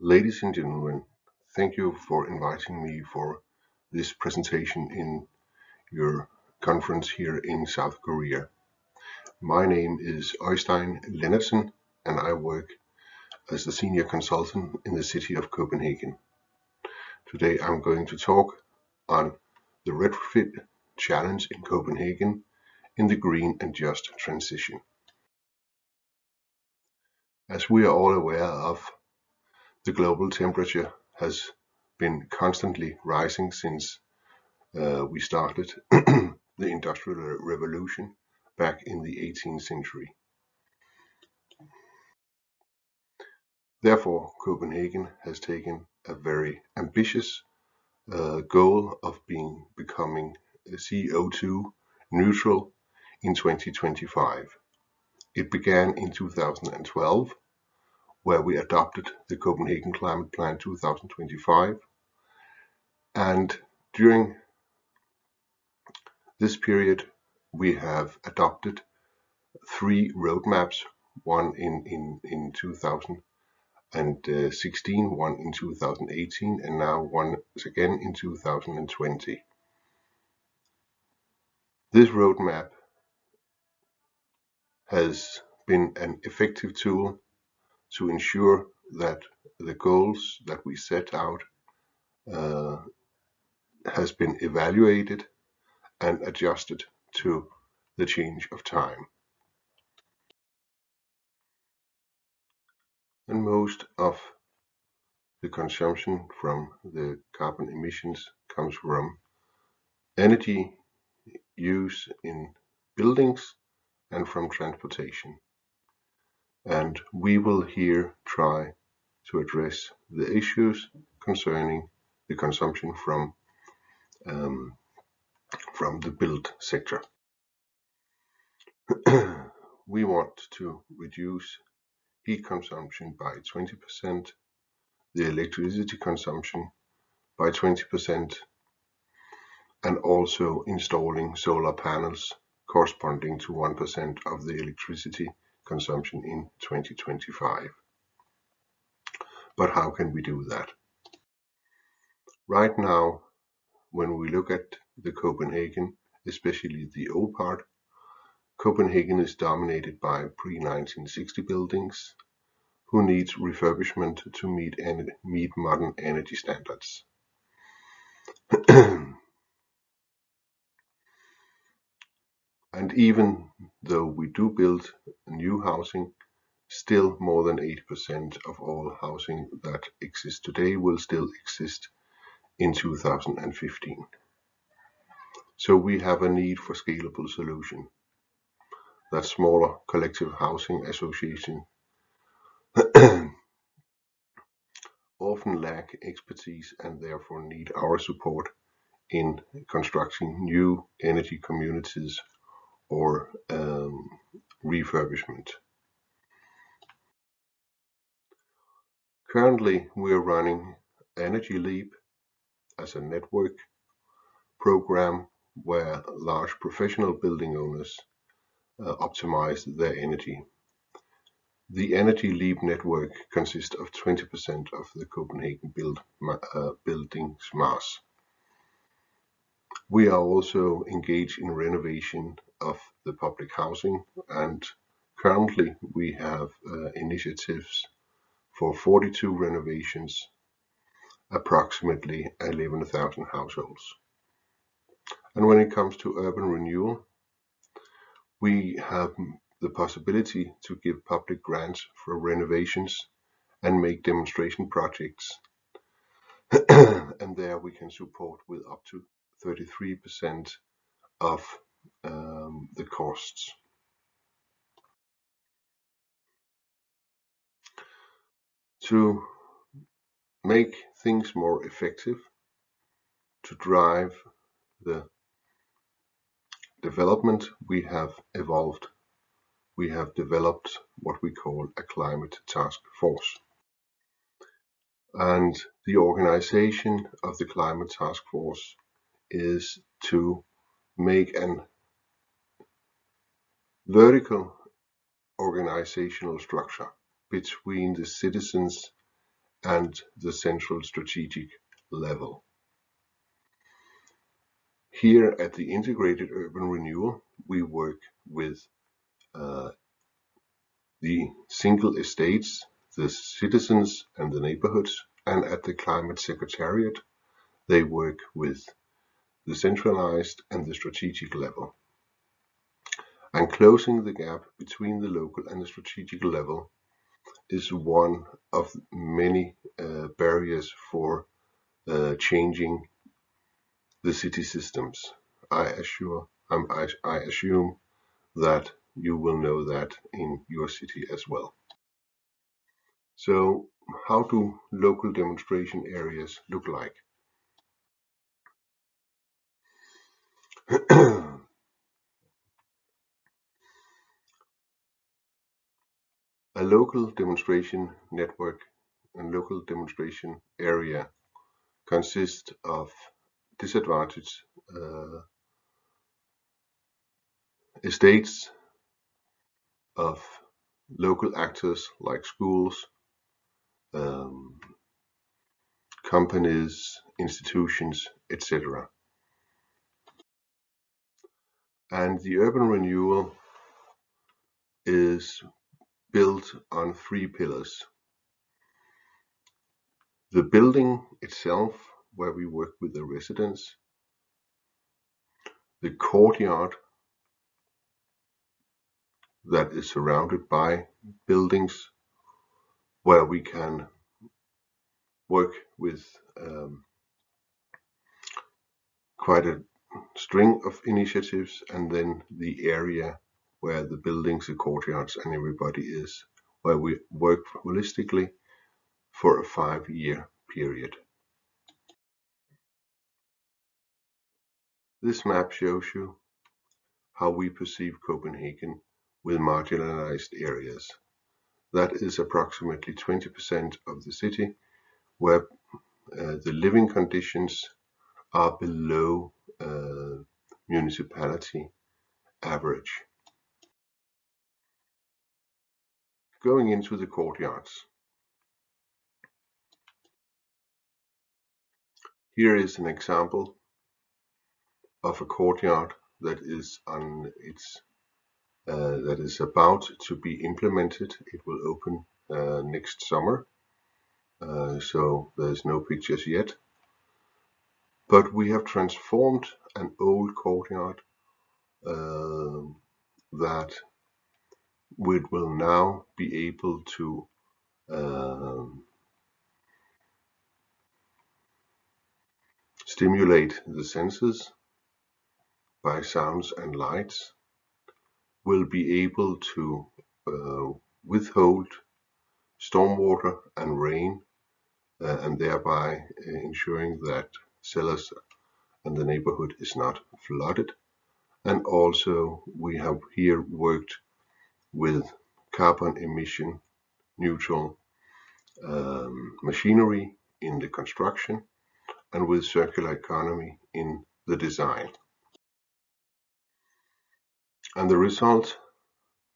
Ladies and gentlemen, thank you for inviting me for this presentation in your conference here in South Korea. My name is Øystein Lennartsen and I work as a senior consultant in the city of Copenhagen. Today I'm going to talk on the retrofit challenge in Copenhagen in the green and just transition. As we are all aware of, the global temperature has been constantly rising since uh, we started the Industrial Revolution back in the 18th century. Therefore, Copenhagen has taken a very ambitious uh, goal of being becoming CO2 neutral in 2025. It began in 2012 where we adopted the Copenhagen Climate Plan 2025. And during this period, we have adopted three roadmaps, one in, in, in 2016, one in 2018, and now one again in 2020. This roadmap has been an effective tool to ensure that the goals that we set out uh, has been evaluated and adjusted to the change of time. And most of the consumption from the carbon emissions comes from energy use in buildings and from transportation and we will here try to address the issues concerning the consumption from um, from the build sector. we want to reduce heat consumption by 20%, the electricity consumption by 20%, and also installing solar panels corresponding to 1% of the electricity consumption in 2025. But how can we do that? Right now, when we look at the Copenhagen, especially the old part, Copenhagen is dominated by pre-1960 buildings who need refurbishment to meet, meet modern energy standards. And even though we do build new housing, still more than 80% of all housing that exists today will still exist in 2015. So we have a need for scalable solution that smaller collective housing association often lack expertise and therefore need our support in constructing new energy communities or um, refurbishment. Currently, we are running Energy Leap as a network program where large professional building owners uh, optimize their energy. The Energy Leap network consists of 20% of the Copenhagen build, uh, building's mass. We are also engaged in renovation of the public housing and currently we have uh, initiatives for 42 renovations, approximately 11,000 households. And when it comes to urban renewal, we have the possibility to give public grants for renovations and make demonstration projects. and there we can support with up to 33% of um, the costs. To make things more effective, to drive the development, we have evolved. We have developed what we call a climate task force. And the organization of the climate task force is to make an vertical organizational structure between the citizens and the central strategic level. Here at the Integrated Urban Renewal, we work with uh, the single estates, the citizens and the neighborhoods, and at the Climate Secretariat, they work with the centralized and the strategic level. And closing the gap between the local and the strategic level is one of many uh, barriers for uh, changing the city systems. I assure, um, I, I assume that you will know that in your city as well. So how do local demonstration areas look like? A local demonstration network and local demonstration area consists of disadvantaged uh, estates of local actors like schools, um, companies, institutions, etc. And the urban renewal is built on three pillars. The building itself, where we work with the residents, the courtyard that is surrounded by buildings where we can work with um, quite a string of initiatives and then the area where the buildings, the courtyards and everybody is, where we work holistically for a five-year period. This map shows you how we perceive Copenhagen with marginalized areas. That is approximately 20% of the city where uh, the living conditions are below uh, municipality average. Going into the courtyards. Here is an example of a courtyard that is on its uh, that is about to be implemented. It will open uh, next summer, uh, so there's no pictures yet. But we have transformed an old courtyard uh, that we will now be able to um, stimulate the senses by sounds and lights, We'll be able to uh, withhold stormwater and rain uh, and thereby uh, ensuring that cellars and the neighborhood is not flooded. And also we have here worked with carbon emission neutral um, machinery in the construction and with circular economy in the design. And the result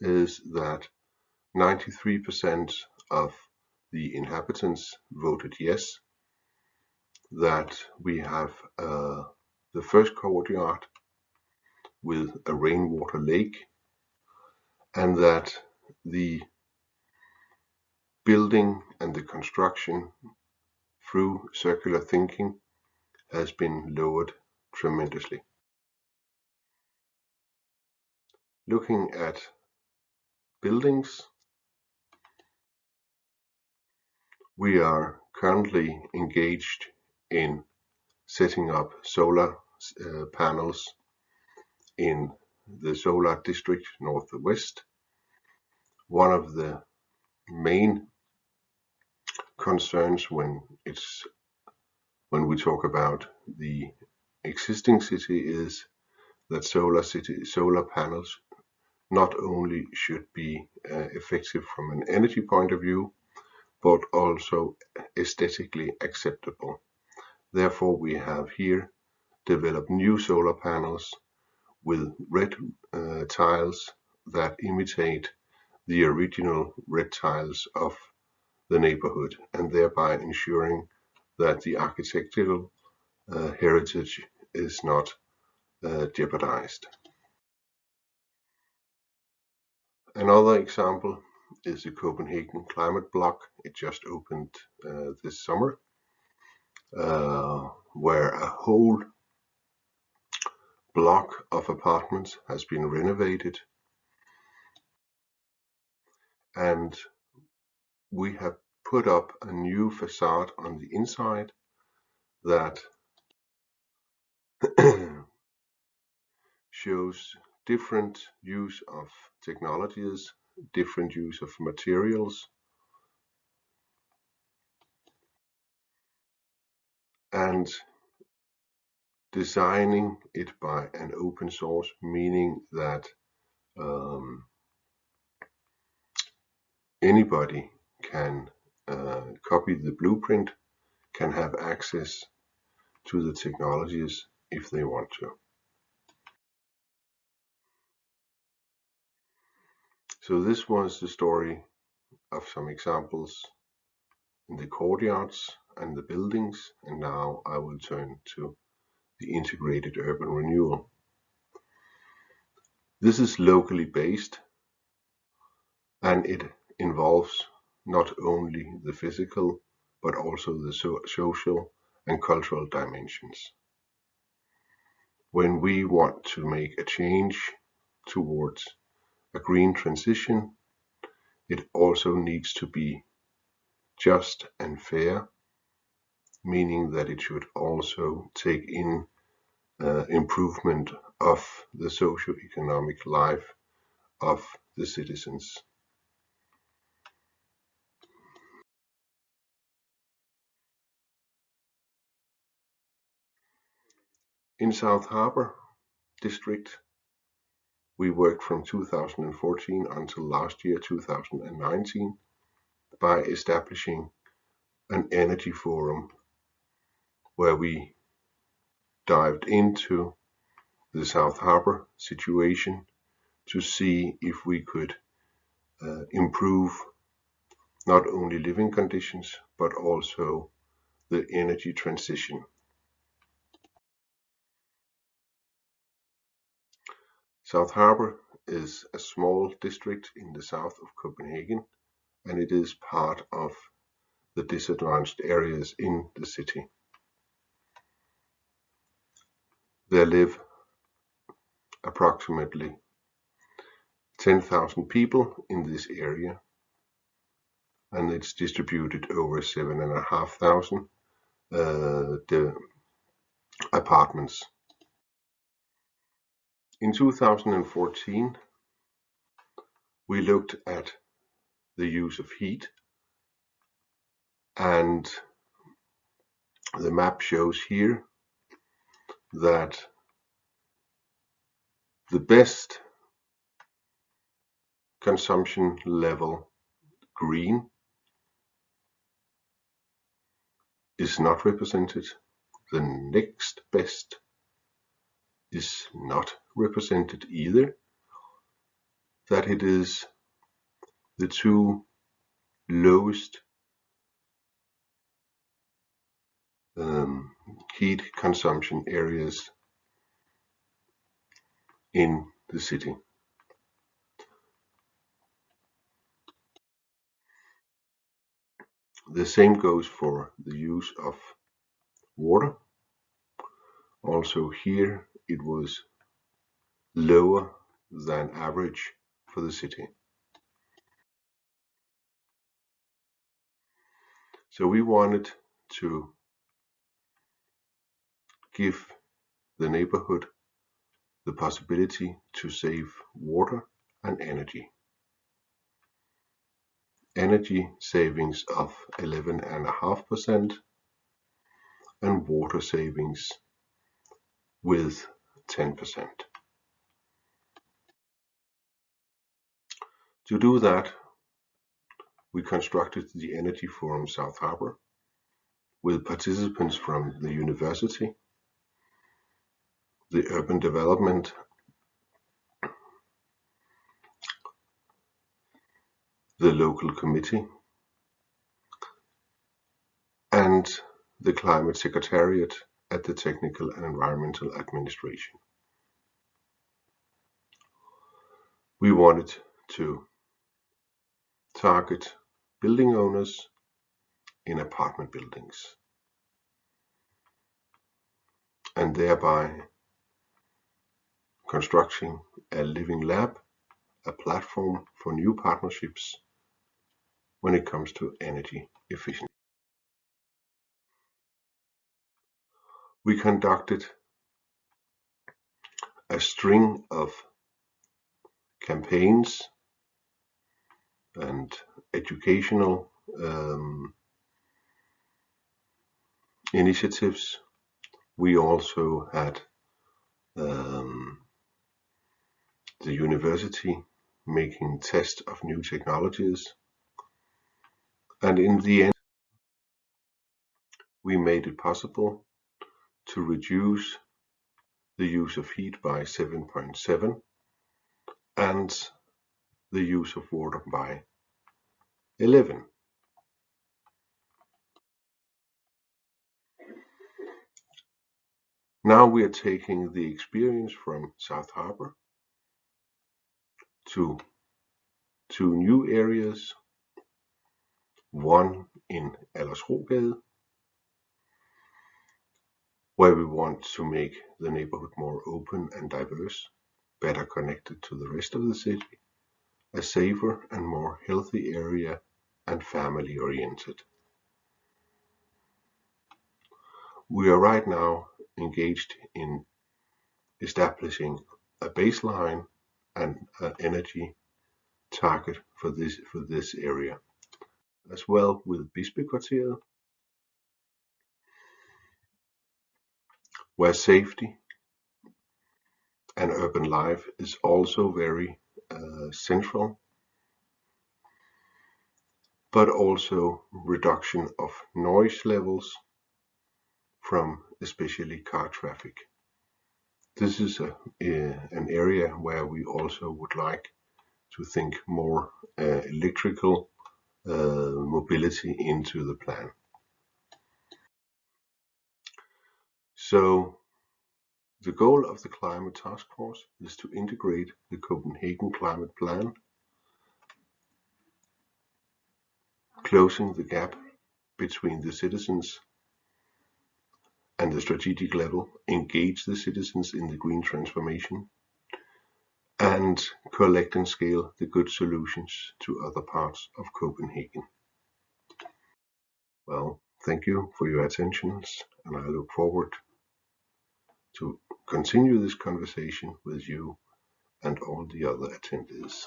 is that 93% of the inhabitants voted yes, that we have uh, the first courtyard with a rainwater lake and that the building and the construction through circular thinking has been lowered tremendously. Looking at buildings, we are currently engaged in setting up solar uh, panels in the solar district northwest. One of the main concerns when it's when we talk about the existing city is that solar city solar panels not only should be uh, effective from an energy point of view but also aesthetically acceptable. Therefore we have here developed new solar panels with red uh, tiles that imitate the original red tiles of the neighborhood and thereby ensuring that the architectural uh, heritage is not uh, jeopardized. Another example is the Copenhagen Climate Block. It just opened uh, this summer, uh, where a whole block of apartments has been renovated. And we have put up a new facade on the inside that shows different use of technologies, different use of materials, and designing it by an open source, meaning that um, anybody can uh, copy the blueprint, can have access to the technologies if they want to. So this was the story of some examples in the courtyards and the buildings and now I will turn to the integrated urban renewal. This is locally based and it involves not only the physical but also the so social and cultural dimensions. When we want to make a change towards a green transition, it also needs to be just and fair, meaning that it should also take in improvement of the socio-economic life of the citizens. In South Harbour district, we worked from 2014 until last year, 2019, by establishing an energy forum where we dived into the South Harbour situation to see if we could uh, improve not only living conditions but also the energy transition. South Harbour is a small district in the south of Copenhagen and it is part of the disadvantaged areas in the city. There live approximately 10,000 people in this area and it's distributed over 7,500 uh, apartments. In 2014, we looked at the use of heat and the map shows here that the best consumption level green is not represented. The next best is not represented either. That it is the two lowest um, heat consumption areas in the city. The same goes for the use of water. Also here it was lower than average for the city. So we wanted to give the neighborhood the possibility to save water and energy. Energy savings of 11.5% and water savings with 10%. To do that, we constructed the Energy Forum South Harbour with participants from the university, the urban development. The local committee. And the Climate Secretariat at the Technical and Environmental Administration. We wanted to target building owners in apartment buildings. And thereby constructing a living lab, a platform for new partnerships when it comes to energy efficiency. We conducted a string of campaigns and educational um, initiatives. We also had um, the university making tests of new technologies. And in the end, we made it possible to reduce the use of heat by 7.7 and the use of water by 11. Now we are taking the experience from South Harbour to two new areas, one in Aldersrogade, where we want to make the neighborhood more open and diverse, better connected to the rest of the city, a safer and more healthy area and family oriented. We are right now engaged in establishing a baseline and an energy target for this for this area as well with Bispekvarteret where safety and urban life is also very uh, central but also reduction of noise levels from especially car traffic. This is an area where we also would like to think more uh, electrical uh, mobility into the plan. So the goal of the Climate Task Force is to integrate the Copenhagen Climate Plan, closing the gap between the citizens and the strategic level, engage the citizens in the green transformation, and collect and scale the good solutions to other parts of Copenhagen. Well, thank you for your attentions, and I look forward to continue this conversation with you and all the other attendees.